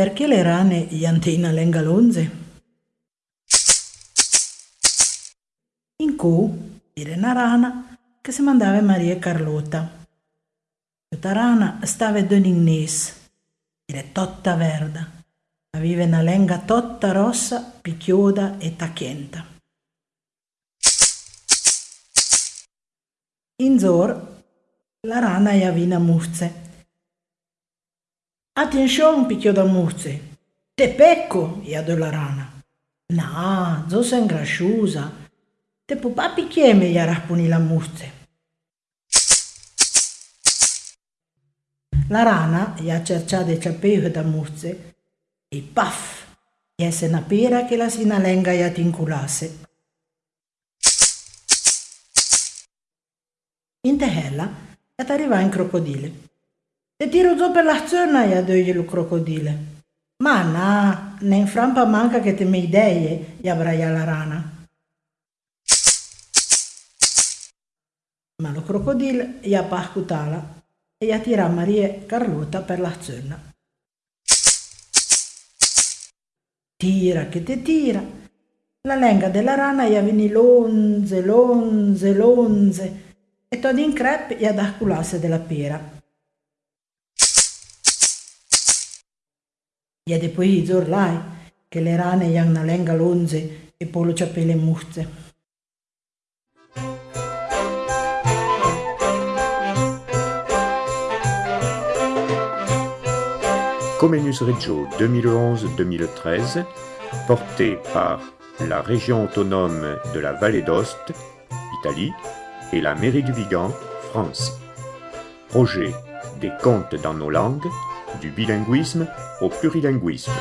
Perché le rane gli antina lenga l'onze? In cu era una rana che si mandava Maria Carlotta. Questa rana stava in Ingnese, era tutta verda, aveva una lenga tutta rossa, picchioda e tacchienta. In zor, la rana gli avina muzze Attenzione, picchio da muzze. Te pecco, ia la rana. No, zo sei ingrasciusa. Te papà picchieme, ia rasponi la muzze. La rana ia cercià de ciapeu da muzze e paf, iese una pera che la sinalenga ia tinculasse. In tehella, et arriva in crocodile. Te tiro giù per la zona e adogli il crocodile. Ma no, ne in frampa manca che te mi idee, gli avrai la rana. Ma lo crocodile gli ha pascutala e gli tira Maria Carlota per la zona. Tira che te tira. La lenga della rana gli avveni l'onze, l'onze, l'onze e todo in crepe gli ha dato della pera. E poi zorlai, che le rane yang na lenga lonze e polo ciapele muzze. Comenus Reggio 2011-2013, porté par la région autonome de la Vallée d'Ost, Italie, et la mairie du Vigan, France. Projet des contes dans nos langues, du bilinguisme au plurilinguisme.